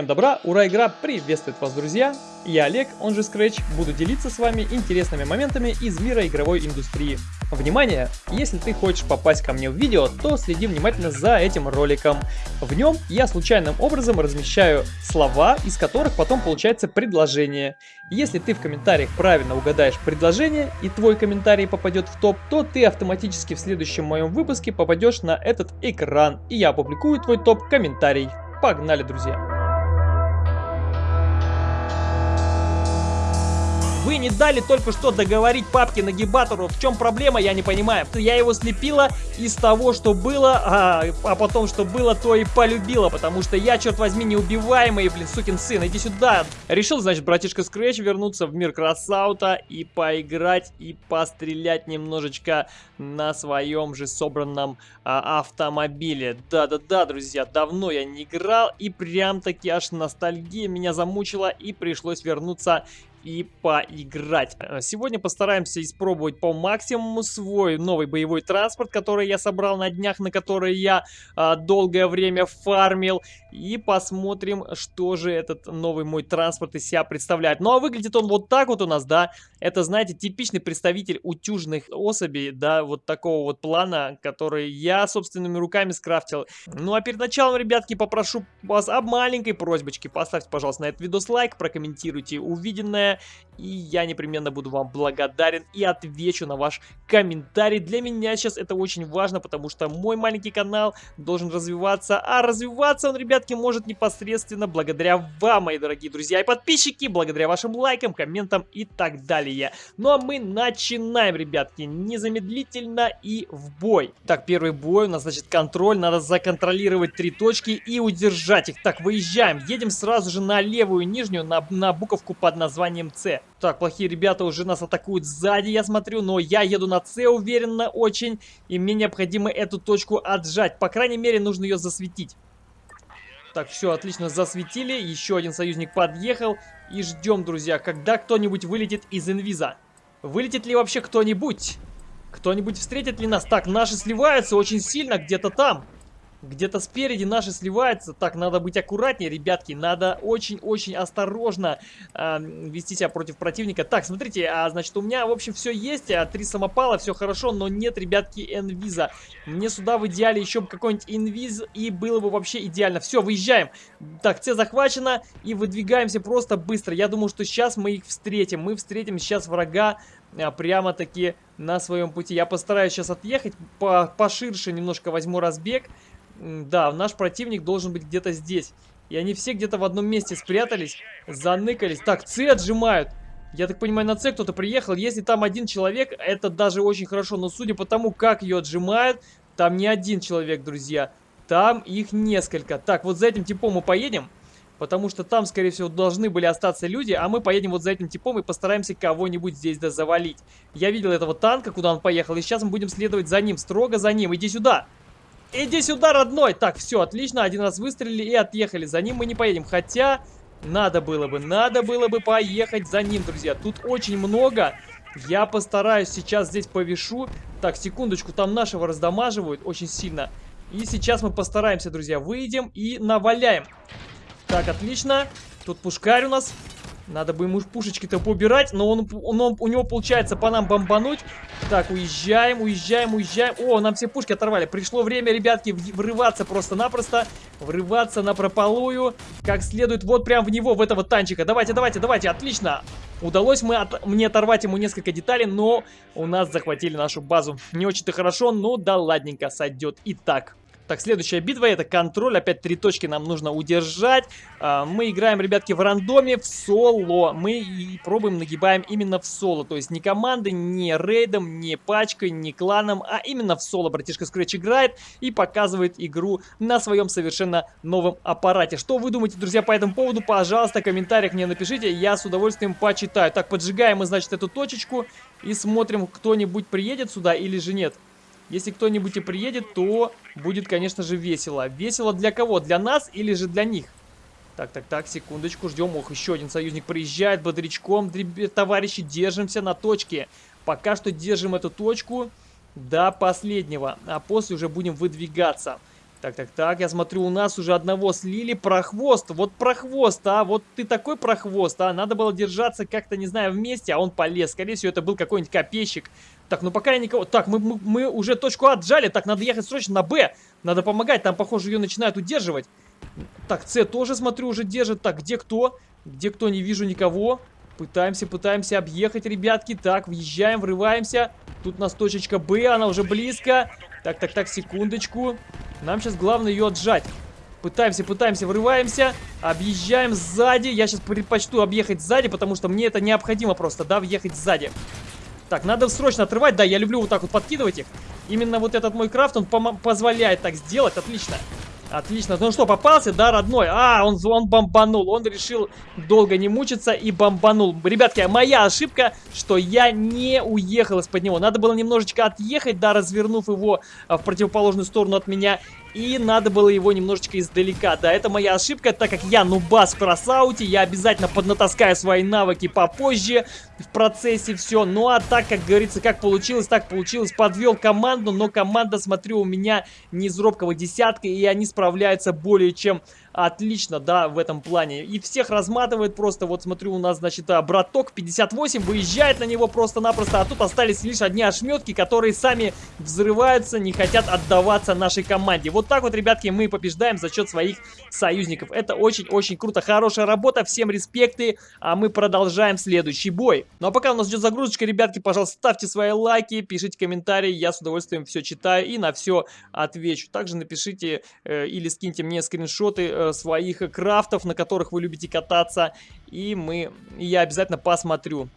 Всем добра, ура, игра приветствует вас, друзья! Я Олег, он же Scratch, буду делиться с вами интересными моментами из мира игровой индустрии. Внимание! Если ты хочешь попасть ко мне в видео, то следи внимательно за этим роликом. В нем я случайным образом размещаю слова, из которых потом получается предложение. Если ты в комментариях правильно угадаешь предложение и твой комментарий попадет в топ, то ты автоматически в следующем моем выпуске попадешь на этот экран, и я опубликую твой топ-комментарий. Погнали, друзья! Вы не дали только что договорить папке нагибатору. В чем проблема, я не понимаю. Я его слепила из того, что было, а, а потом, что было, то и полюбила. Потому что я, черт возьми, неубиваемый, блин, сукин сын. Иди сюда. Решил, значит, братишка Скретч вернуться в мир Красаута и поиграть, и пострелять немножечко на своем же собранном а, автомобиле. Да-да-да, друзья, давно я не играл, и прям-таки аж ностальгия меня замучила, и пришлось вернуться и поиграть. Э, сегодня постараемся испробовать по максимуму свой новый боевой транспорт, который я собрал на днях, на который я а, долгое время фармил. И посмотрим, что же этот новый мой транспорт из себя представляет. Ну а выглядит он вот так вот у нас, да. Это, знаете, типичный представитель утюжных особей, да, вот такого вот плана, который я собственными руками скрафтил. Ну а перед началом, ребятки, попрошу вас об маленькой просьбочке. Поставьте, пожалуйста, на этот видос лайк, прокомментируйте увиденное и я непременно буду вам благодарен и отвечу на ваш комментарий. Для меня сейчас это очень важно, потому что мой маленький канал должен развиваться, а развиваться он, ребятки, может непосредственно благодаря вам, мои дорогие друзья и подписчики, благодаря вашим лайкам, комментам и так далее. Ну а мы начинаем, ребятки, незамедлительно и в бой. Так, первый бой у нас, значит, контроль, надо законтролировать три точки и удержать их. Так, выезжаем, едем сразу же на левую нижнюю, на, на буковку под названием названием С. Так, плохие ребята уже нас атакуют сзади, я смотрю, но я еду на С уверенно очень, и мне необходимо эту точку отжать. По крайней мере, нужно ее засветить. Так, все, отлично, засветили. Еще один союзник подъехал. И ждем, друзья, когда кто-нибудь вылетит из инвиза. Вылетит ли вообще кто-нибудь? Кто-нибудь встретит ли нас? Так, наши сливаются очень сильно где-то там. Где-то спереди наши сливаются. Так, надо быть аккуратнее, ребятки. Надо очень-очень осторожно э, вести себя против противника. Так, смотрите, а, значит, у меня, в общем, все есть. А, три самопала, все хорошо, но нет, ребятки, энвиза. Мне сюда в идеале еще какой-нибудь инвиз, и было бы вообще идеально. Все, выезжаем. Так, С захвачена, и выдвигаемся просто быстро. Я думаю, что сейчас мы их встретим. Мы встретим сейчас врага а, прямо-таки на своем пути. Я постараюсь сейчас отъехать, по поширше немножко возьму разбег. Да, наш противник должен быть где-то здесь. И они все где-то в одном месте спрятались, заныкались. Так, С отжимают. Я так понимаю, на С кто-то приехал. Если там один человек, это даже очень хорошо. Но судя по тому, как ее отжимают, там не один человек, друзья. Там их несколько. Так, вот за этим типом мы поедем. Потому что там, скорее всего, должны были остаться люди, а мы поедем вот за этим типом и постараемся кого-нибудь здесь да завалить. Я видел этого танка, куда он поехал, и сейчас мы будем следовать за ним, строго за ним. Иди сюда! Иди сюда, родной! Так, все, отлично, один раз выстрелили и отъехали. За ним мы не поедем, хотя... Надо было бы, надо было бы поехать за ним, друзья. Тут очень много. Я постараюсь сейчас здесь повешу. Так, секундочку, там нашего раздамаживают очень сильно. И сейчас мы постараемся, друзья, выйдем и наваляем. Так, отлично. Тут пушкарь у нас. Надо бы ему пушечки-то поубирать, но он, он, он, у него получается по нам бомбануть. Так, уезжаем, уезжаем, уезжаем. О, нам все пушки оторвали. Пришло время, ребятки, врываться просто-напросто. Врываться на прополую. Как следует, вот прям в него, в этого танчика. Давайте, давайте, давайте, отлично. Удалось мы от, мне оторвать ему несколько деталей, но у нас захватили нашу базу. Не очень-то хорошо, но да ладненько, сойдет и так. Так, следующая битва это контроль. Опять три точки нам нужно удержать. А, мы играем, ребятки, в рандоме, в соло. Мы и пробуем, нагибаем именно в соло. То есть не командой, не рейдом, не пачкой, не кланом, а именно в соло. Братишка Scratch играет и показывает игру на своем совершенно новом аппарате. Что вы думаете, друзья, по этому поводу? Пожалуйста, в комментариях мне напишите, я с удовольствием почитаю. Так, поджигаем мы, значит, эту точечку и смотрим, кто-нибудь приедет сюда или же нет. Если кто-нибудь и приедет, то будет, конечно же, весело. Весело для кого? Для нас или же для них? Так, так, так, секундочку, ждем. Ох, еще один союзник приезжает бодрячком. Товарищи, держимся на точке. Пока что держим эту точку до последнего, а после уже будем выдвигаться. Так, так, так, я смотрю, у нас уже одного слили. Прохвост, вот прохвост, а, вот ты такой прохвост, а. Надо было держаться как-то, не знаю, вместе, а он полез. Скорее всего, это был какой-нибудь копейщик. Так, ну пока я никого... Так, мы, мы, мы уже точку А отжали, так, надо ехать срочно на Б. Надо помогать, там, похоже, ее начинают удерживать. Так, С тоже, смотрю, уже держит. Так, где кто? Где кто? Не вижу никого. Пытаемся, пытаемся объехать, ребятки. Так, въезжаем, врываемся. Тут у нас точечка Б, она уже близко. Так, так, так, секундочку. Нам сейчас главное ее отжать. Пытаемся, пытаемся, врываемся. Объезжаем сзади. Я сейчас предпочту объехать сзади, потому что мне это необходимо просто, да, въехать сзади. Так, надо срочно отрывать. Да, я люблю вот так вот подкидывать их. Именно вот этот мой крафт, он позволяет так сделать. Отлично. Отлично. Ну что, попался, да, родной? А, он, он бомбанул. Он решил долго не мучиться и бомбанул. Ребятки, моя ошибка, что я не уехал из-под него. Надо было немножечко отъехать, да, развернув его а, в противоположную сторону от меня. И надо было его немножечко издалека. Да, это моя ошибка, так как я нубас в красауте. Я обязательно поднатаскаю свои навыки попозже в процессе все. Ну а так, как говорится, как получилось, так получилось. Подвел команду, но команда, смотрю, у меня не из робкого десятка. И они справляются более чем отлично, да, в этом плане. И всех разматывает просто, вот смотрю, у нас, значит, а, браток 58 выезжает на него просто-напросто, а тут остались лишь одни ошметки, которые сами взрываются, не хотят отдаваться нашей команде. Вот так вот, ребятки, мы побеждаем за счет своих союзников. Это очень-очень круто, хорошая работа, всем респекты, а мы продолжаем следующий бой. Ну а пока у нас идет загрузочка, ребятки, пожалуйста, ставьте свои лайки, пишите комментарии, я с удовольствием все читаю и на все отвечу. Также напишите э, или скиньте мне скриншоты э, своих крафтов, на которых вы любите кататься. И мы, я обязательно посмотрю.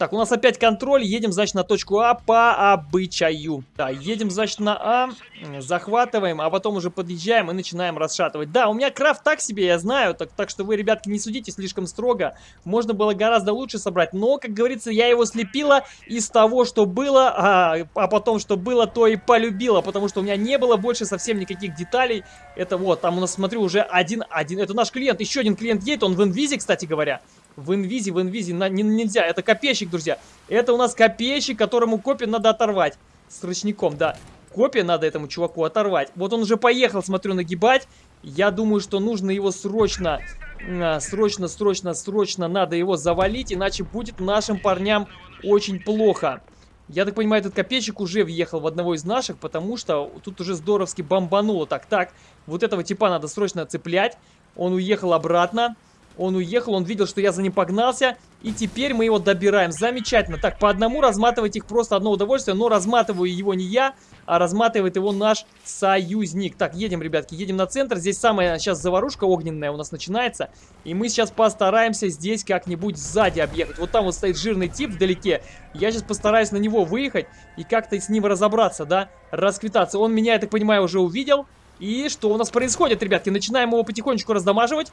Так, у нас опять контроль. Едем, значит, на точку А по обычаю. Да, едем, значит, на А, захватываем, а потом уже подъезжаем и начинаем расшатывать. Да, у меня крафт так себе, я знаю, так, так что вы, ребятки, не судите слишком строго. Можно было гораздо лучше собрать, но, как говорится, я его слепила из того, что было, а, а потом, что было, то и полюбила, потому что у меня не было больше совсем никаких деталей. Это вот, там у нас, смотрю, уже один, один, это наш клиент, еще один клиент едет, он в инвизе, кстати говоря. В инвизе, в инвизе на, не, нельзя. Это копейщик, друзья. Это у нас копейщик, которому копию надо оторвать. С ручником, да. Копия надо этому чуваку оторвать. Вот он уже поехал, смотрю, нагибать. Я думаю, что нужно его срочно, а, срочно, срочно, срочно надо его завалить, иначе будет нашим парням очень плохо. Я так понимаю, этот копейщик уже въехал в одного из наших, потому что тут уже здоровски бомбануло. Так, так, вот этого типа надо срочно цеплять. Он уехал обратно. Он уехал, он видел, что я за ним погнался. И теперь мы его добираем. Замечательно. Так, по одному разматывать их просто одно удовольствие. Но разматываю его не я, а разматывает его наш союзник. Так, едем, ребятки, едем на центр. Здесь самая сейчас заварушка огненная у нас начинается. И мы сейчас постараемся здесь как-нибудь сзади объехать. Вот там вот стоит жирный тип вдалеке. Я сейчас постараюсь на него выехать и как-то с ним разобраться, да, расквитаться. Он меня, я так понимаю, уже увидел. И что у нас происходит, ребятки? Начинаем его потихонечку раздамаживать.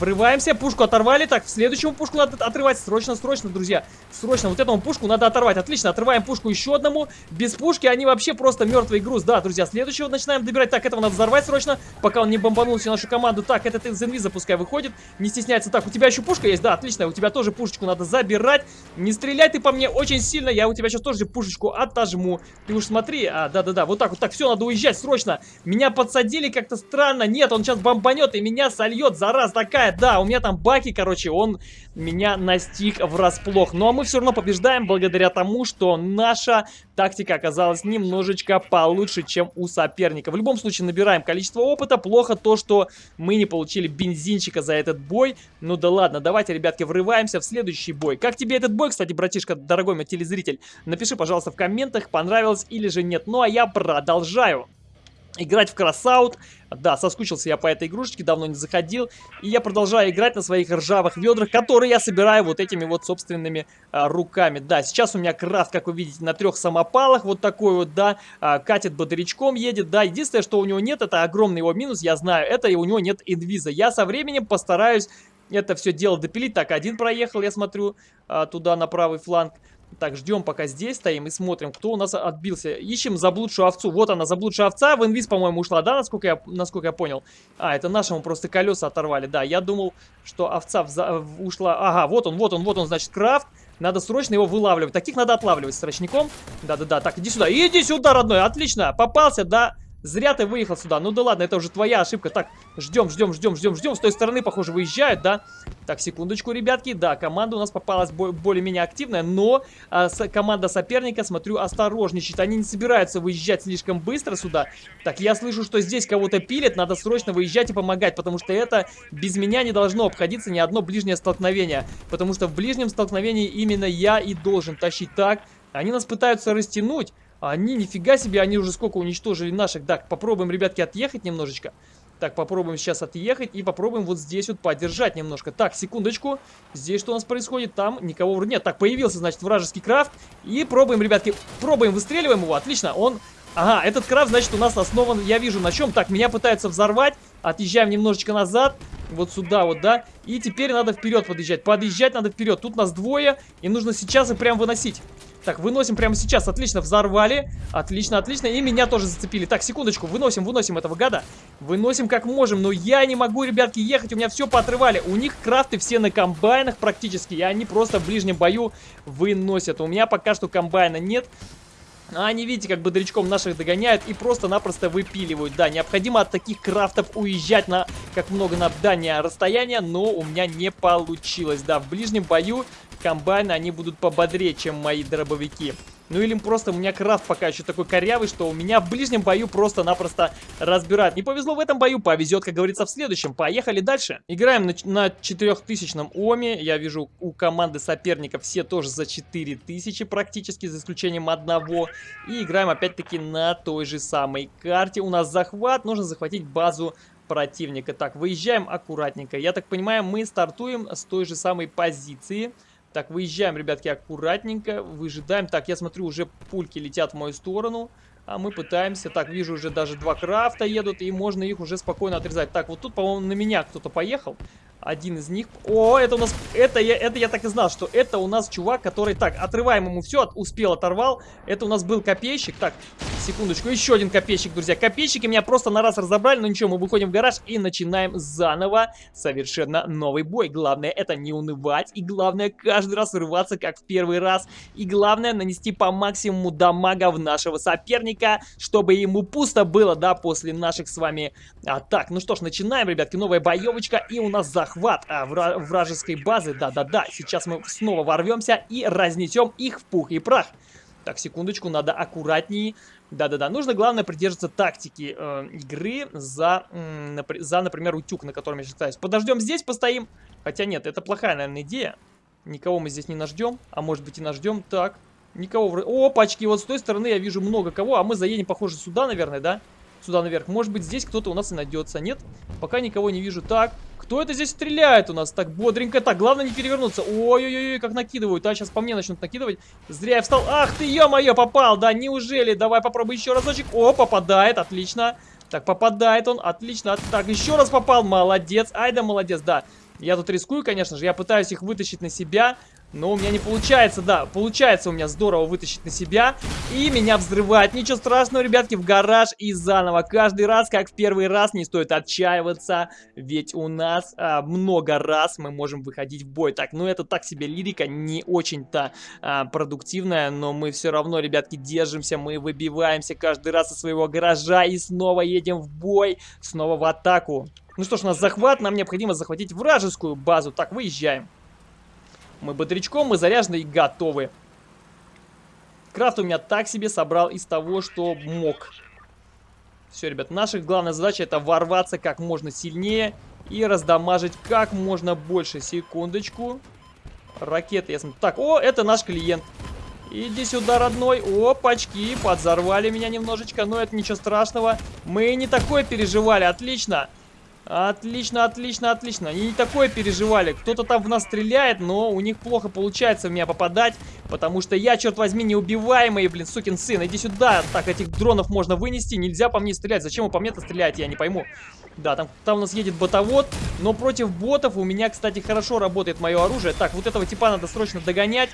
Врываемся, пушку оторвали. Так, следующему пушку надо отрывать. Срочно, срочно, друзья. Срочно, вот этому пушку надо оторвать. Отлично, отрываем пушку еще одному. Без пушки они вообще просто мертвый груз. Да, друзья, следующего начинаем добирать. Так, этого надо взорвать срочно, пока он не бомбанул всю нашу команду. Так, этот из инвиза пускай выходит. Не стесняется. Так, у тебя еще пушка есть? Да, отлично. У тебя тоже пушечку надо забирать. Не стреляй ты по мне очень сильно. Я у тебя сейчас тоже пушечку отожму. Ты уж смотри. А, да-да-да, вот так вот. Так, все, надо уезжать срочно. Меня подсадили как-то странно. Нет, он сейчас бомбанет и меня сольет. Зараз такая да, у меня там Баки, короче, он меня настиг врасплох. Ну а мы все равно побеждаем благодаря тому, что наша тактика оказалась немножечко получше, чем у соперника. В любом случае набираем количество опыта. Плохо то, что мы не получили бензинчика за этот бой. Ну да ладно, давайте, ребятки, врываемся в следующий бой. Как тебе этот бой, кстати, братишка, дорогой мой телезритель? Напиши, пожалуйста, в комментах, понравилось или же нет. Ну а я продолжаю играть в кросаут. Да, соскучился я по этой игрушечке, давно не заходил. И я продолжаю играть на своих ржавых ведрах, которые я собираю вот этими вот собственными а, руками. Да, сейчас у меня крафт, как вы видите, на трех самопалах. Вот такой вот, да, а, катит бодрячком, едет. Да, единственное, что у него нет, это огромный его минус, я знаю, это и у него нет инвиза. Я со временем постараюсь это все дело допилить. Так, один проехал, я смотрю, а, туда на правый фланг. Так, ждем, пока здесь стоим и смотрим, кто у нас отбился. Ищем заблудшую овцу. Вот она, заблудшая овца. В инвиз, по-моему, ушла, да, насколько я, насколько я понял? А, это нашему просто колеса оторвали. Да, я думал, что овца вза ушла. Ага, вот он, вот он, вот он, значит, крафт. Надо срочно его вылавливать. Таких надо отлавливать с рачником. Да-да-да. Так, иди сюда. Иди сюда, родной. Отлично. Попался, да. Зря ты выехал сюда. Ну да ладно, это уже твоя ошибка. Так, ждем, ждем, ждем, ждем, ждем. С той стороны, похоже, выезжают, да? Так, секундочку, ребятки. Да, команда у нас попалась более-менее активная, но а, с, команда соперника, смотрю, осторожничает. Они не собираются выезжать слишком быстро сюда. Так, я слышу, что здесь кого-то пилят. Надо срочно выезжать и помогать, потому что это без меня не должно обходиться ни одно ближнее столкновение. Потому что в ближнем столкновении именно я и должен тащить так. Они нас пытаются растянуть. Они, нифига себе, они уже сколько уничтожили наших. Так, попробуем, ребятки, отъехать немножечко. Так, попробуем сейчас отъехать и попробуем вот здесь вот поддержать немножко. Так, секундочку. Здесь что у нас происходит? Там никого вроде нет. Так, появился, значит, вражеский крафт. И пробуем, ребятки, пробуем, выстреливаем его. Отлично, он... Ага, этот крафт, значит, у нас основан, я вижу, на чем. Так, меня пытаются взорвать. Отъезжаем немножечко назад. Вот сюда вот, да. И теперь надо вперед подъезжать. Подъезжать надо вперед. Тут нас двое, и нужно сейчас и прям выносить. Так, выносим прямо сейчас. Отлично, взорвали. Отлично, отлично. И меня тоже зацепили. Так, секундочку. Выносим, выносим этого гада. Выносим как можем. Но я не могу, ребятки, ехать. У меня все поотрывали. У них крафты все на комбайнах практически. И они просто в ближнем бою выносят. У меня пока что комбайна нет. А они, видите, как бодрячком наших догоняют и просто-напросто выпиливают. Да, необходимо от таких крафтов уезжать на как много на дальнее расстояние, но у меня не получилось. Да, в ближнем бою комбайны, они будут пободрее, чем мои дробовики. Ну или просто у меня крафт пока еще такой корявый, что у меня в ближнем бою просто-напросто разбирают. Не повезло в этом бою, повезет, как говорится, в следующем. Поехали дальше. Играем на, на 4000 Оме. Я вижу у команды соперников все тоже за 4000 практически, за исключением одного. И играем опять-таки на той же самой карте. У нас захват, нужно захватить базу противника. Так, выезжаем аккуратненько. Я так понимаю, мы стартуем с той же самой позиции. Так, выезжаем, ребятки, аккуратненько, выжидаем. Так, я смотрю, уже пульки летят в мою сторону. А мы пытаемся. Так, вижу, уже даже два крафта едут, и можно их уже спокойно отрезать. Так, вот тут, по-моему, на меня кто-то поехал. Один из них... О, это у нас... Это я, это я так и знал, что это у нас чувак, который... Так, отрываем ему все, успел, оторвал. Это у нас был копейщик. Так, секундочку, еще один копейщик, друзья. Копейщики меня просто на раз разобрали, но ничего, мы выходим в гараж и начинаем заново совершенно новый бой. Главное это не унывать, и главное каждый раз рваться, как в первый раз. И главное нанести по максимуму дамага в нашего соперника, чтобы ему пусто было, да, после наших с вами атак. Ну что ж, начинаем, ребятки, новая боевочка, и у нас захват а, вра вражеской базы. Да-да-да, сейчас мы снова ворвемся и разнесем их в пух и прах. Так, секундочку, надо аккуратнее. Да-да-да, нужно, главное, придерживаться тактики э, игры за, э, за, например, утюг, на котором я считаюсь. Подождем здесь, постоим. Хотя нет, это плохая, наверное, идея. Никого мы здесь не наждем, а может быть и наждем. Так, никого... В... Опачки, вот с той стороны я вижу много кого, а мы заедем, похоже, сюда, наверное, да? Сюда наверх. Может быть, здесь кто-то у нас и найдется. Нет? Пока никого не вижу. Так, кто это здесь стреляет у нас так бодренько? Так, главное не перевернуться. Ой-ой-ой, как накидывают. А, сейчас по мне начнут накидывать. Зря я встал. Ах ты, ё-моё, попал. Да, неужели? Давай попробуй еще разочек. О, попадает, отлично. Так, попадает он, отлично. Так, еще раз попал. Молодец. Ай да молодец, да. Я тут рискую, конечно же. Я пытаюсь их вытащить на себя. Но у меня не получается, да, получается у меня здорово вытащить на себя. И меня взрывает. Ничего страшного, ребятки, в гараж и заново. Каждый раз, как в первый раз, не стоит отчаиваться. Ведь у нас а, много раз мы можем выходить в бой. Так, ну это так себе лирика, не очень-то а, продуктивная. Но мы все равно, ребятки, держимся. Мы выбиваемся каждый раз из своего гаража и снова едем в бой. Снова в атаку. Ну что ж, у нас захват. Нам необходимо захватить вражескую базу. Так, выезжаем. Мы бодрячком, мы заряжены и готовы. Крафт у меня так себе собрал из того, что мог. Все, ребят, наша главная задача это ворваться как можно сильнее и раздамажить как можно больше. Секундочку. Ракеты, я смотрю. Так, о, это наш клиент. Иди сюда, родной. Опачки, подзорвали меня немножечко, но это ничего страшного. Мы не такое переживали, отлично. Отлично, отлично, отлично. Они не такое переживали. Кто-то там в нас стреляет, но у них плохо получается в меня попадать. Потому что я, черт возьми, неубиваемый, блин, сукин сын. Иди сюда. Так, этих дронов можно вынести. Нельзя по мне стрелять. Зачем вы по мне-то стреляете, я не пойму. Да, там, там у нас едет ботовод. Но против ботов у меня, кстати, хорошо работает мое оружие. Так, вот этого типа надо срочно догонять.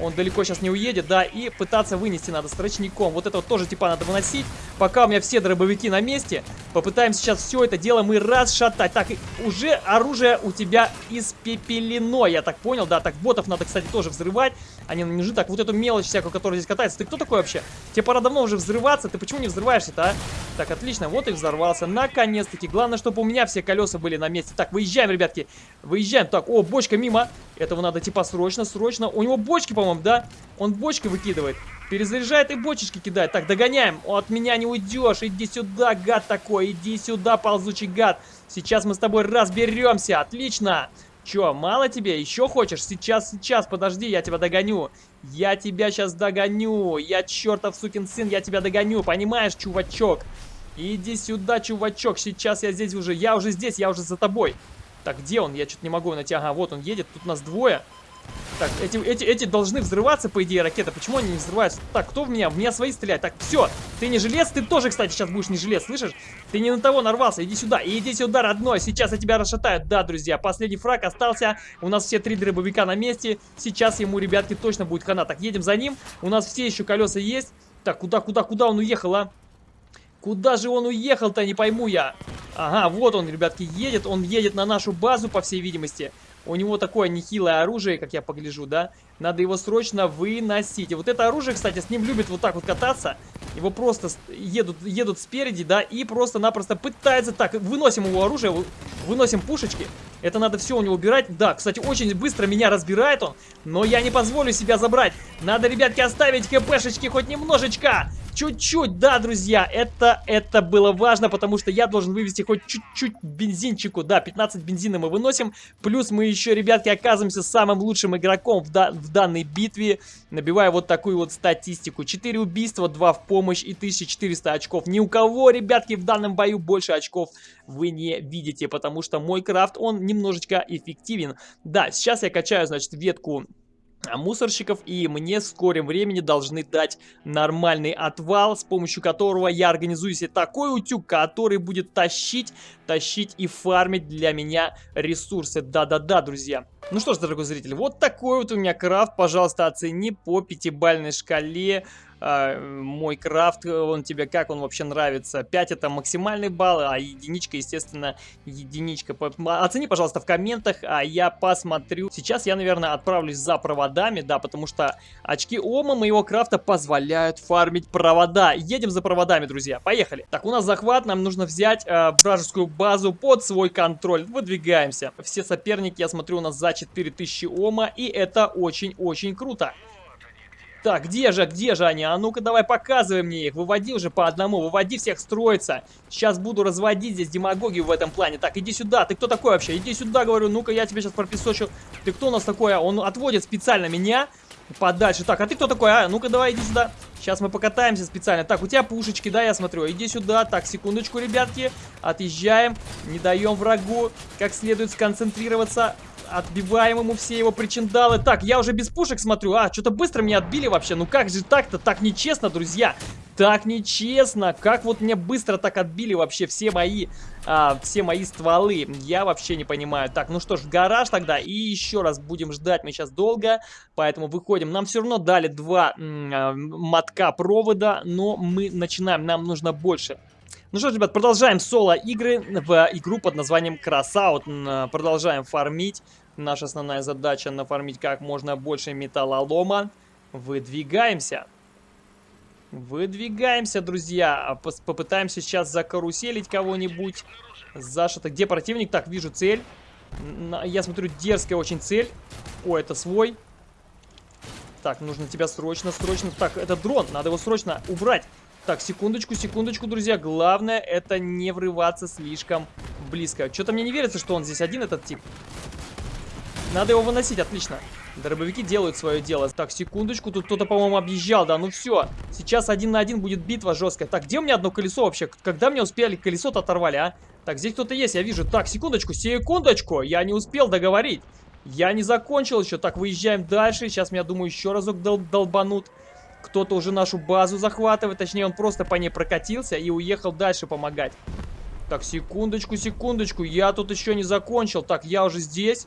Он далеко сейчас не уедет, да, и пытаться вынести надо с рачником. Вот это вот тоже типа надо выносить. Пока у меня все дробовики на месте, попытаемся сейчас все это дело мы расшатать. Так, уже оружие у тебя испепелено, я так понял, да. Так, ботов надо, кстати, тоже взрывать. Они не нужны. Так, вот эту мелочь всякую, которая здесь катается. Ты кто такой вообще? Тебе пора давно уже взрываться. Ты почему не взрываешься-то, а? Так, отлично. Вот и взорвался. Наконец-таки. Главное, чтобы у меня все колеса были на месте. Так, выезжаем, ребятки. Выезжаем. Так, о, бочка мимо. Этого надо типа срочно, срочно. У него бочки, по-моему, да? Он бочки выкидывает. Перезаряжает и бочечки кидает. Так, догоняем. От меня не уйдешь. Иди сюда, гад такой. Иди сюда, ползучий гад. Сейчас мы с тобой разберемся. Отлично. Че, мало тебе? Еще хочешь? Сейчас, сейчас, подожди, я тебя догоню. Я тебя сейчас догоню. Я чертов сукин сын, я тебя догоню. Понимаешь, чувачок? Иди сюда, чувачок. Сейчас я здесь уже. Я уже здесь, я уже за тобой. Так, где он? Я что-то не могу найти. Ага, вот он едет. Тут нас двое. Так, эти, эти, эти должны взрываться, по идее, ракеты. Почему они не взрываются? Так, кто в меня? В меня свои стреляют. Так, все. Ты не жилец, ты тоже, кстати, сейчас будешь не жилец, слышишь? Ты не на того нарвался. Иди сюда. Иди сюда, родной. Сейчас я тебя расшатаю. Да, друзья, последний фраг остался. У нас все три дробовика на месте. Сейчас ему, ребятки, точно будет хана. Так, едем за ним. У нас все еще колеса есть. Так, куда, куда, куда он уехал, а? Куда же он уехал-то, не пойму я. Ага, вот он, ребятки, едет. Он едет на нашу базу, по всей видимости. У него такое нехилое оружие, как я погляжу, да? Надо его срочно выносить. И вот это оружие, кстати, с ним любит вот так вот кататься. Его просто едут, едут спереди, да, и просто-напросто пытаются... Так, выносим его оружие, выносим пушечки. Это надо все у него убирать. Да, кстати, очень быстро меня разбирает он, но я не позволю себя забрать. Надо, ребятки, оставить хпшечки хоть немножечко. Чуть-чуть, да, друзья, это, это было важно, потому что я должен вывести хоть чуть-чуть бензинчику. Да, 15 бензина мы выносим, плюс мы еще, ребятки, оказываемся самым лучшим игроком в, да, в данной битве, набивая вот такую вот статистику. 4 убийства, 2 в помощь и 1400 очков. Ни у кого, ребятки, в данном бою больше очков вы не видите, потому что мой крафт, он немножечко эффективен. Да, сейчас я качаю, значит, ветку мусорщиков и мне в скором времени должны дать нормальный отвал, с помощью которого я организую себе такой утюг, который будет тащить, тащить и фармить для меня ресурсы. Да-да-да, друзья. Ну что ж, дорогой зритель, вот такой вот у меня крафт, пожалуйста, оцени по пятибальной шкале мой крафт, он тебе как он вообще нравится. 5 это максимальный балл, а единичка, естественно, единичка. Оцени, пожалуйста, в комментах, а я посмотрю. Сейчас я, наверное, отправлюсь за проводами, да, потому что очки Ома моего крафта позволяют фармить провода. Едем за проводами, друзья, поехали. Так, у нас захват, нам нужно взять э, вражескую базу под свой контроль. Выдвигаемся. Все соперники, я смотрю, у нас за 4000 Ома, и это очень-очень круто. Так, где же, где же они? А ну-ка давай показывай мне их. Выводи уже по одному, выводи всех строиться. Сейчас буду разводить здесь демагогию в этом плане. Так, иди сюда. Ты кто такой вообще? Иди сюда, говорю. Ну-ка, я тебе сейчас пропесочу. Ты кто у нас такой? Он отводит специально меня подальше. Так, а ты кто такой? А, ну-ка давай иди сюда. Сейчас мы покатаемся специально. Так, у тебя пушечки, да, я смотрю. Иди сюда. Так, секундочку, ребятки. Отъезжаем. Не даем врагу как следует сконцентрироваться. Отбиваем ему все его причиндалы. Так, я уже без пушек смотрю. А, что-то быстро меня отбили вообще. Ну как же так-то? Так нечестно, друзья. Так нечестно. Как вот мне быстро так отбили вообще все мои, а, все мои стволы. Я вообще не понимаю. Так, ну что ж, гараж тогда. И еще раз будем ждать. Мы сейчас долго, поэтому выходим. Нам все равно дали два а, мотка провода, но мы начинаем. Нам нужно больше. Ну что ж, ребят, продолжаем соло-игры в игру под названием Красаут. Продолжаем фармить. Наша основная задача нафармить как можно больше металлолома. Выдвигаемся. Выдвигаемся, друзья. Попытаемся сейчас закаруселить кого-нибудь. Зашито. Где противник? Так, вижу цель. Я смотрю, дерзкая очень цель. О, это свой. Так, нужно тебя срочно, срочно. Так, это дрон. Надо его срочно убрать. Так, секундочку, секундочку, друзья. Главное, это не врываться слишком близко. Что-то мне не верится, что он здесь один, этот тип. Надо его выносить, отлично. Дробовики делают свое дело. Так, секундочку, тут кто-то, по-моему, объезжал, да, ну все. Сейчас один на один будет битва жесткая. Так, где у меня одно колесо вообще? Когда мне успели колесо-то оторвали, а? Так, здесь кто-то есть, я вижу. Так, секундочку, секундочку, я не успел договорить. Я не закончил еще. Так, выезжаем дальше. Сейчас меня, думаю, еще разок дол долбанут. Кто-то уже нашу базу захватывает. Точнее, он просто по ней прокатился и уехал дальше помогать. Так, секундочку, секундочку. Я тут еще не закончил. Так, я уже здесь.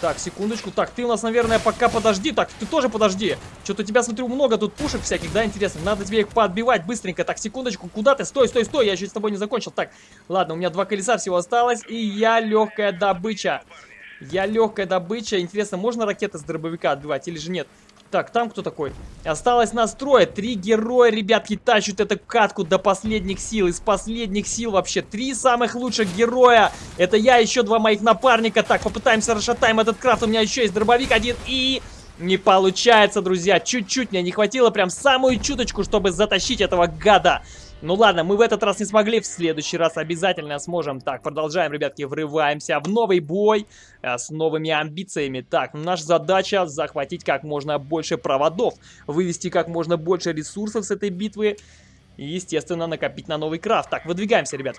Так, секундочку. Так, ты у нас, наверное, пока подожди. Так, ты тоже подожди. Что-то у тебя, смотрю, много тут пушек всяких, да, интересно. Надо тебе их подбивать быстренько. Так, секундочку. Куда ты? Стой, стой, стой. Я еще с тобой не закончил. Так, ладно, у меня два колеса всего осталось. И я легкая добыча. Я легкая добыча. Интересно, можно ракеты с дробовика отбивать или же нет? Так, там кто такой? Осталось нас трое. Три героя, ребятки, тащат эту катку до последних сил. Из последних сил вообще. Три самых лучших героя. Это я, еще два моих напарника. Так, попытаемся расшатаем этот крафт. У меня еще есть дробовик один и... Не получается, друзья. Чуть-чуть мне не хватило, прям самую чуточку, чтобы затащить этого гада. Ну ладно, мы в этот раз не смогли, в следующий раз обязательно сможем. Так, продолжаем, ребятки, врываемся в новый бой а, с новыми амбициями. Так, наша задача захватить как можно больше проводов, вывести как можно больше ресурсов с этой битвы и, естественно, накопить на новый крафт. Так, выдвигаемся, ребят.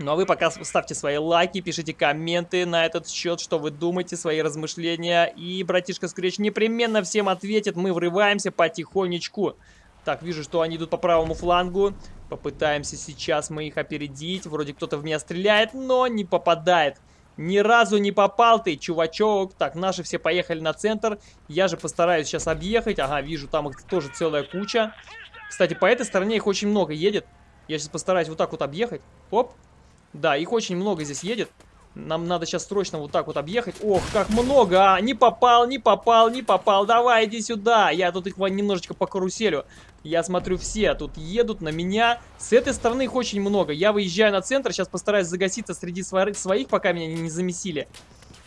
Ну а вы пока ставьте свои лайки, пишите комменты на этот счет, что вы думаете, свои размышления. И братишка Скретч непременно всем ответит. Мы врываемся потихонечку. Так, вижу, что они идут по правому флангу. Попытаемся сейчас мы их опередить. Вроде кто-то в меня стреляет, но не попадает. Ни разу не попал ты, чувачок. Так, наши все поехали на центр. Я же постараюсь сейчас объехать. Ага, вижу, там их тоже целая куча. Кстати, по этой стороне их очень много едет. Я сейчас постараюсь вот так вот объехать. Оп. Да, их очень много здесь едет. Нам надо сейчас срочно вот так вот объехать. Ох, как много, а! Не попал, не попал, не попал. Давай, иди сюда. Я тут их немножечко по каруселю. Я смотрю, все тут едут на меня. С этой стороны их очень много. Я выезжаю на центр, сейчас постараюсь загаситься среди своих, пока меня не замесили.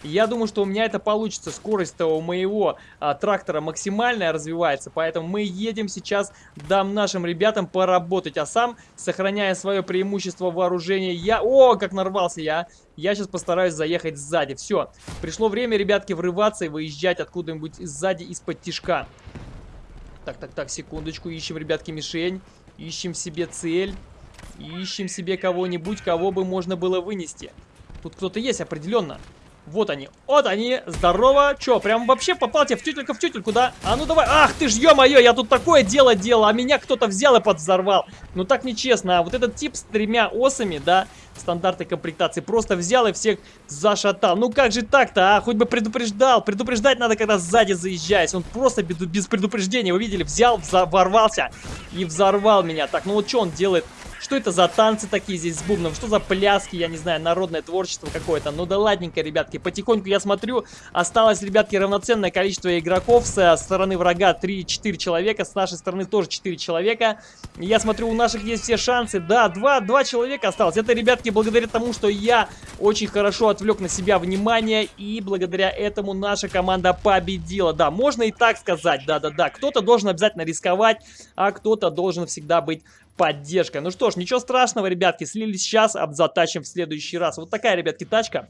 Я думаю, что у меня это получится. Скорость у моего а, трактора максимальная развивается, поэтому мы едем сейчас, дам нашим ребятам поработать. А сам, сохраняя свое преимущество вооружения, я... О, как нарвался я! Я сейчас постараюсь заехать сзади. Все, пришло время, ребятки, врываться и выезжать откуда-нибудь сзади из-под тишка. Так, так, так, секундочку. Ищем, ребятки, мишень. Ищем себе цель. Ищем себе кого-нибудь, кого бы можно было вынести. Тут кто-то есть определенно. Вот они. Вот они. Здорово. Че, прям вообще попал тебе в тютелька в тютельку, да? А ну давай. Ах ты ж, ё-моё, я тут такое дело делал, а меня кто-то взял и подвзорвал. Ну так нечестно. А вот этот тип с тремя осами, да, стандартной комплектации, просто взял и всех зашатал. Ну как же так-то, а? Хоть бы предупреждал. Предупреждать надо, когда сзади заезжаешь. Он просто без предупреждения, вы видели, взял, ворвался и взорвал меня. Так, ну вот что он делает? Что это за танцы такие здесь с бубном? Что за пляски, я не знаю, народное творчество какое-то? Ну да ладненько, ребятки, потихоньку я смотрю, осталось, ребятки, равноценное количество игроков. С стороны врага 3-4 человека, с нашей стороны тоже 4 человека. Я смотрю, у наших есть все шансы. Да, 2, 2 человека осталось. Это, ребятки, благодаря тому, что я очень хорошо отвлек на себя внимание, и благодаря этому наша команда победила. Да, можно и так сказать, да-да-да. Кто-то должен обязательно рисковать, а кто-то должен всегда быть поддержка. Ну что ж, ничего страшного, ребятки, слились сейчас, обзатачим в следующий раз. Вот такая, ребятки, тачка.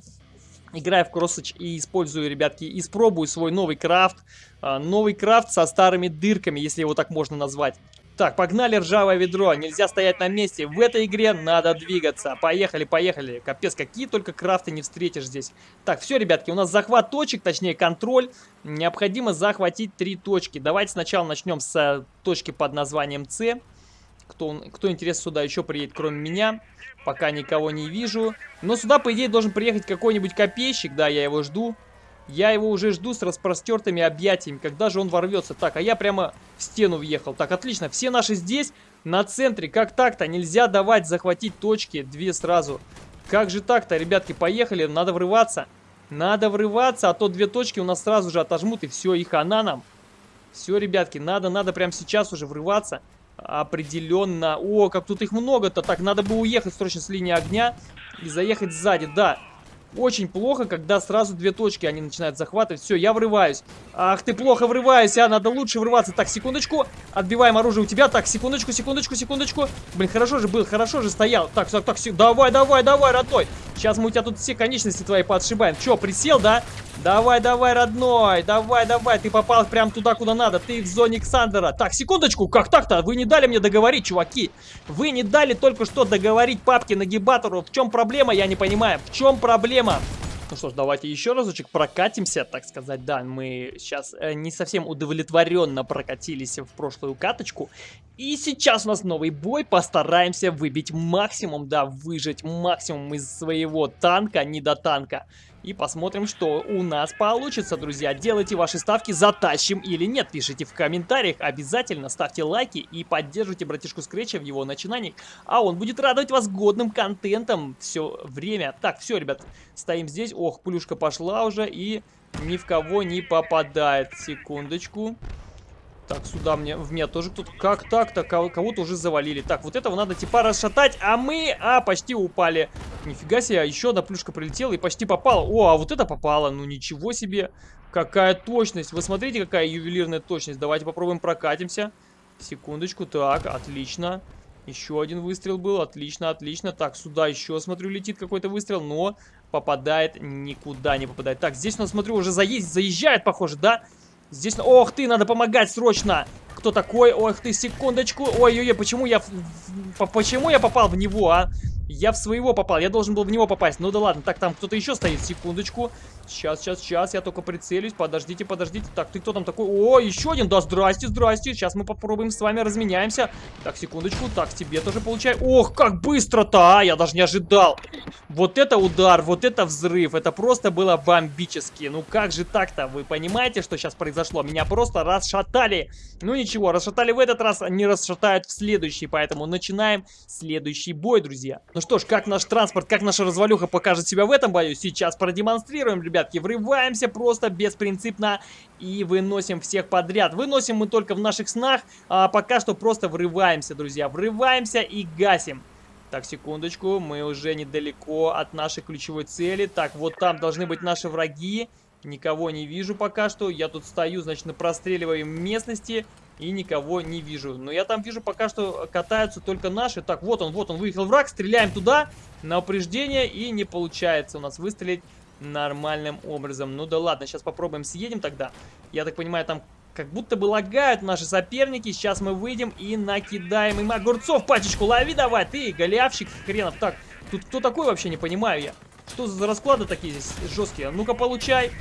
Играю в кроссач и использую, ребятки, испробую свой новый крафт. А, новый крафт со старыми дырками, если его так можно назвать. Так, погнали ржавое ведро, нельзя стоять на месте. В этой игре надо двигаться. Поехали, поехали. Капец, какие только крафты не встретишь здесь. Так, все, ребятки, у нас захват точек, точнее контроль. Необходимо захватить три точки. Давайте сначала начнем с э, точки под названием С. Кто, кто интересно, сюда еще приедет, кроме меня. Пока никого не вижу. Но сюда, по идее, должен приехать какой-нибудь копейщик. Да, я его жду. Я его уже жду с распростертыми объятиями. Когда же он ворвется? Так, а я прямо в стену въехал. Так, отлично. Все наши здесь, на центре. Как так-то? Нельзя давать захватить точки. Две сразу. Как же так-то, ребятки? Поехали. Надо врываться. Надо врываться, а то две точки у нас сразу же отожмут. И все, их она нам. Все, ребятки, надо, надо прямо сейчас уже врываться. Определенно. О, как тут их много-то. Так, надо бы уехать срочно с линии огня и заехать сзади. Да, очень плохо, когда сразу две точки они начинают захватывать. Все, я врываюсь. Ах ты, плохо врываюсь, а надо лучше врываться. Так, секундочку. Отбиваем оружие у тебя. Так, секундочку, секундочку, секундочку. Блин, хорошо же был, хорошо же стоял. Так, так, так, давай, давай, давай, родной. Сейчас мы у тебя тут все конечности твои подшибаем. Че, присел, да? Давай, давай, родной, давай, давай, ты попал прям туда, куда надо, ты в зоне Ксандера. Так, секундочку, как так-то? Вы не дали мне договорить, чуваки. Вы не дали только что договорить папке нагибатору. В чем проблема, я не понимаю. В чем проблема? Ну что ж, давайте еще разочек прокатимся, так сказать. Да, мы сейчас э, не совсем удовлетворенно прокатились в прошлую каточку. И сейчас у нас новый бой. Постараемся выбить максимум, да, выжать максимум из своего танка, не до танка. И посмотрим, что у нас получится, друзья. Делайте ваши ставки, затащим или нет. Пишите в комментариях. Обязательно ставьте лайки и поддерживайте братишку Скретча в его начинаниях. А он будет радовать вас годным контентом все время. Так, все, ребят, стоим здесь. Ох, плюшка пошла уже и ни в кого не попадает. Секундочку. Так, сюда мне, в меня тоже кто-то... Как так-то? Кого-то уже завалили. Так, вот этого надо типа расшатать, а мы... А, почти упали. Нифига себе, еще одна плюшка прилетела и почти попала. О, а вот это попало. Ну, ничего себе. Какая точность. Вы смотрите, какая ювелирная точность. Давайте попробуем прокатимся. Секундочку. Так, отлично. Еще один выстрел был. Отлично, отлично. Так, сюда еще, смотрю, летит какой-то выстрел, но попадает никуда не попадает. Так, здесь у нас, смотрю, уже заезд, заезжает, похоже, да? Здесь... Ох ты, надо помогать срочно! Кто такой? Ох ты, секундочку. Ой-ой-ой, почему я... Почему я попал в него, а? Я в своего попал, я должен был в него попасть. Ну да ладно, так, там кто-то еще стоит, секундочку. Сейчас, сейчас, сейчас, я только прицелюсь. Подождите, подождите. Так, ты кто там такой? О, еще один, да, здрасте, здрасте. Сейчас мы попробуем с вами разменяемся. Так, секундочку, так, тебе тоже получаю. Ох, как быстро-то, а, я даже не ожидал. Вот это удар, вот это взрыв, это просто было бомбически. Ну как же так-то, вы понимаете, что сейчас произошло? Меня просто расшатали. Ну ничего, расшатали в этот раз, не расшатают в следующий, поэтому начинаем следующий бой, друзья. Ну что ж, как наш транспорт, как наша развалюха покажет себя в этом бою, сейчас продемонстрируем, ребятки. Врываемся просто беспринципно и выносим всех подряд. Выносим мы только в наших снах, а пока что просто врываемся, друзья. Врываемся и гасим. Так, секундочку, мы уже недалеко от нашей ключевой цели. Так, вот там должны быть наши враги. Никого не вижу пока что. Я тут стою, значит, на простреливаемой местности и никого не вижу. Но я там вижу пока что катаются только наши. Так, вот он, вот он, выехал враг, стреляем туда на упреждение и не получается у нас выстрелить нормальным образом. Ну да ладно, сейчас попробуем съедем тогда. Я так понимаю, там как будто бы лагают наши соперники. Сейчас мы выйдем и накидаем им огурцов. Пачечку лови давай, ты, голявщик хренов. Так, тут кто такой вообще, не понимаю я. Что за расклады такие здесь жесткие? Ну-ка, получай.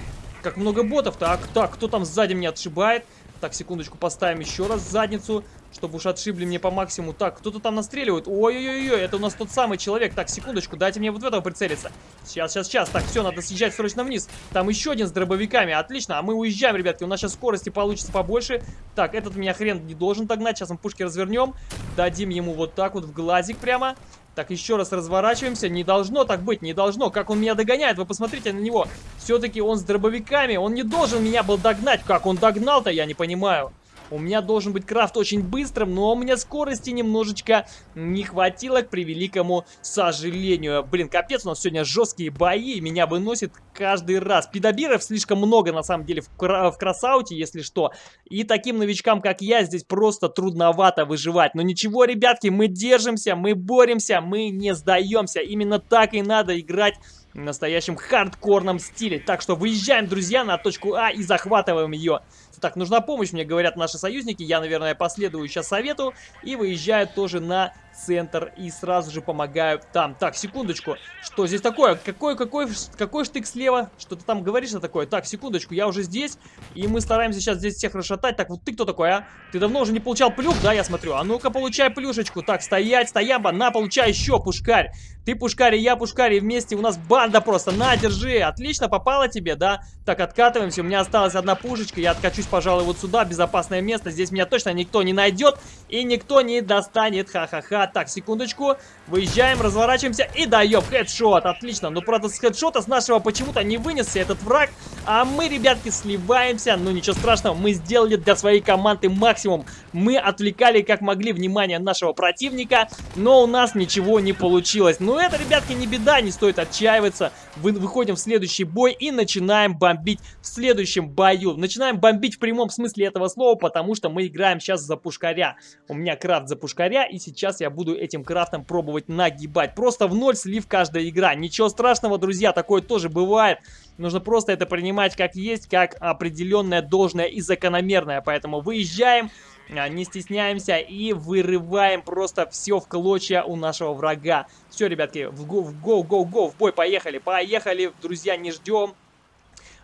Как много ботов. Так, так, кто там сзади меня отшибает? Так, секундочку, поставим еще раз задницу, чтобы уж отшибли мне по максимуму. Так, кто-то там настреливает. Ой-ой-ой, это у нас тот самый человек. Так, секундочку, дайте мне вот в этого прицелиться. Сейчас, сейчас, сейчас. Так, все, надо съезжать срочно вниз. Там еще один с дробовиками. Отлично, а мы уезжаем, ребятки. У нас сейчас скорости получится побольше. Так, этот меня хрен не должен догнать. Сейчас мы пушки развернем. Дадим ему вот так вот в глазик прямо. Так, еще раз разворачиваемся. Не должно так быть, не должно. Как он меня догоняет, вы посмотрите на него. Все-таки он с дробовиками. Он не должен меня был догнать. Как он догнал-то, я не понимаю. У меня должен быть крафт очень быстрым, но у меня скорости немножечко не хватило, к превеликому сожалению. Блин, капец, у нас сегодня жесткие бои, меня выносит каждый раз. Педобиров слишком много, на самом деле, в, кра в красауте, если что. И таким новичкам, как я, здесь просто трудновато выживать. Но ничего, ребятки, мы держимся, мы боремся, мы не сдаемся. Именно так и надо играть в настоящем хардкорном стиле. Так что выезжаем, друзья, на точку А и захватываем ее. Так, нужна помощь, мне говорят наши союзники. Я, наверное, последую сейчас совету и выезжаю тоже на центр и сразу же помогаю там. Так, секундочку. Что здесь такое? Какой, какой, какой штык слева? Что ты там говоришь на такое? Так, секундочку, я уже здесь. И мы стараемся сейчас здесь всех расшатать. Так, вот ты кто такой, а? Ты давно уже не получал плюх, да, я смотрю? А ну-ка, получай плюшечку. Так, стоять, стоямба, на, получай еще, пушкарь. Ты пушкарь, и я пушкарь, и вместе у нас банда просто. На, держи. Отлично, попало тебе, да? Так, откатываемся. У меня осталась одна пушечка. Я откачусь, пожалуй, вот сюда. Безопасное место. Здесь меня точно никто не найдет. И никто не достанет. Ха-ха-ха. Так, секундочку. Выезжаем, разворачиваемся и даем хедшот. Отлично. Но, правда, с хедшота с нашего почему-то не вынесся этот враг. А мы, ребятки, сливаемся. Ну, ничего страшного. Мы сделали для своей команды максимум. Мы отвлекали, как могли, внимание нашего противника. Но у нас ничего не получилось. Но это, ребятки, не беда. Не стоит отчаиваться. Вы, выходим в следующий бой и начинаем бомбить в следующем бою. Начинаем бомбить в прямом смысле этого слова, потому что мы играем сейчас за пушкаря. У меня крафт за пушкаря, и сейчас я буду этим крафтом пробовать нагибать. Просто в ноль слив каждая игра. Ничего страшного, друзья, такое тоже бывает. Нужно просто это принимать как есть, как определенное, должное и закономерное. Поэтому выезжаем, а, не стесняемся и вырываем просто все в клочья у нашего врага. Все, ребятки, в го, в го, го, го, в бой, поехали, поехали, друзья, не ждем.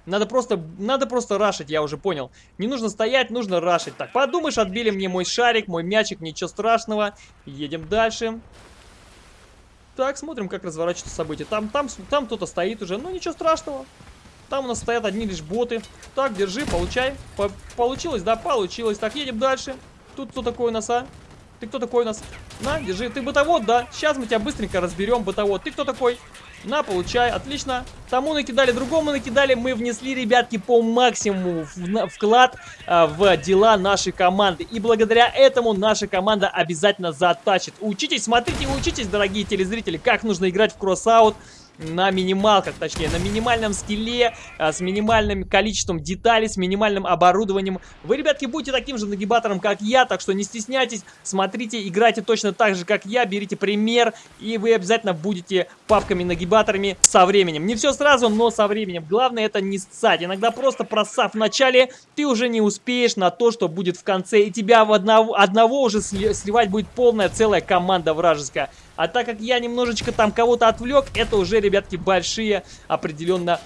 Надо просто, надо просто рашить, я уже понял. Не нужно стоять, нужно рашить. Так, подумаешь, отбили мне мой шарик, мой мячик, ничего страшного. Едем дальше. Так, смотрим, как разворачиваются события. Там, там, там кто-то стоит уже, ну ничего страшного. Там у нас стоят одни лишь боты. Так, держи, получай. По получилось, да, получилось. Так, едем дальше. Тут кто такой у нас, а? Ты кто такой у нас? На, держи. Ты бытовод, да? Сейчас мы тебя быстренько разберем, бытовод. Ты кто такой? На, получай, отлично. Тому накидали, другому накидали. Мы внесли, ребятки, по максимуму вклад а, в дела нашей команды. И благодаря этому наша команда обязательно затачит. Учитесь, смотрите, учитесь, дорогие телезрители, как нужно играть в кроссаут на минималках, точнее, на минимальном скилле, а, с минимальным количеством деталей, с минимальным оборудованием. Вы, ребятки, будете таким же нагибатором, как я, так что не стесняйтесь, смотрите, играйте точно так же, как я, берите пример, и вы обязательно будете папками-нагибаторами со временем. Не все сразу, но со временем. Главное это не ссать. Иногда просто просав в начале, ты уже не успеешь на то, что будет в конце, и тебя в одного, одного уже сливать будет полная целая команда вражеская. А так как я немножечко там кого-то отвлек, это уже, ребятки, большие определенно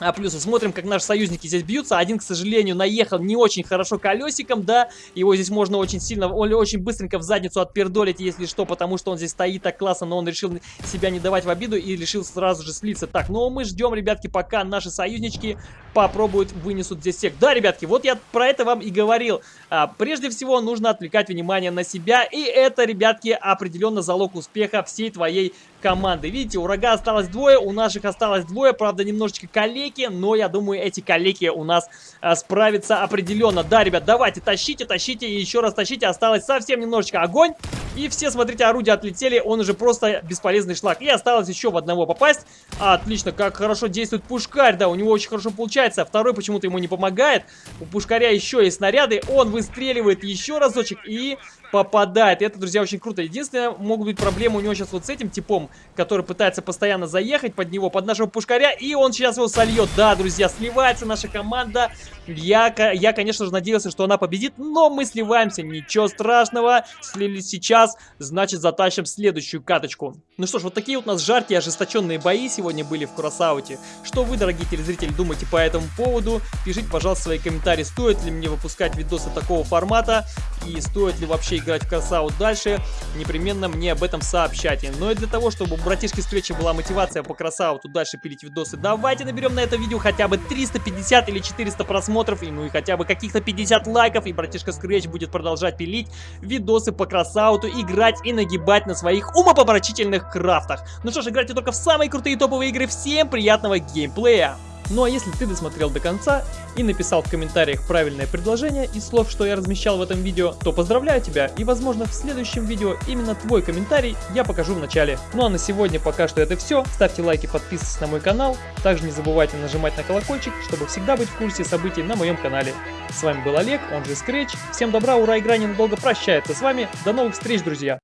а плюсы. Смотрим, как наши союзники здесь бьются. Один, к сожалению, наехал не очень хорошо колесиком, да. Его здесь можно очень сильно, очень быстренько в задницу отпердолить, если что, потому что он здесь стоит так классно, но он решил себя не давать в обиду и решил сразу же слиться. Так, ну мы ждем, ребятки, пока наши союзнички попробуют, вынесут здесь всех. Да, ребятки, вот я про это вам и говорил. А, прежде всего, нужно отвлекать внимание на себя, и это, ребятки, определенно залог успеха всей твоей команды. Видите, у врага осталось двое, у наших осталось двое, правда, немножечко калеки, но я думаю, эти калеки у нас а, справятся определенно. Да, ребят, давайте, тащите, тащите и еще раз тащите, осталось совсем немножечко огонь. И все, смотрите, орудия отлетели, он уже просто бесполезный шлак. И осталось еще в одного попасть. Отлично, как хорошо действует пушкарь, да, у него очень хорошо получается. Второй почему-то ему не помогает. У пушкаря еще есть снаряды, он выстреливает еще разочек и попадает. И это, друзья, очень круто. Единственное, могут быть проблемы у него сейчас вот с этим типом, который пытается постоянно заехать под него, под нашего пушкаря, и он сейчас его сольет. Да, друзья, сливается наша команда. Я, я конечно же, надеялся, что она победит, но мы сливаемся. Ничего страшного. Слились сейчас, значит, затащим следующую каточку. Ну что ж, вот такие вот у нас жаркие, ожесточенные бои сегодня были в Кросауте. Что вы, дорогие телезрители, думаете по этому поводу? Пишите, пожалуйста, свои комментарии, стоит ли мне выпускать видосы такого формата, и стоит ли вообще играть в Crossout дальше, непременно мне об этом сообщайте. Но и для того, чтобы у братишки Scratch и была мотивация по Crossout у дальше пилить видосы, давайте наберем на это видео хотя бы 350 или 400 просмотров, и ну и хотя бы каких-то 50 лайков, и братишка Scratch будет продолжать пилить видосы по Crossout у, играть и нагибать на своих умопомрачительных крафтах. Ну что ж, играйте только в самые крутые топовые игры. Всем приятного геймплея! Ну а если ты досмотрел до конца и написал в комментариях правильное предложение из слов, что я размещал в этом видео, то поздравляю тебя и возможно в следующем видео именно твой комментарий я покажу в начале. Ну а на сегодня пока что это все. Ставьте лайки, подписывайтесь на мой канал. Также не забывайте нажимать на колокольчик, чтобы всегда быть в курсе событий на моем канале. С вами был Олег, он же Scratch. Всем добра, ура, игра ненадолго прощается с вами. До новых встреч, друзья!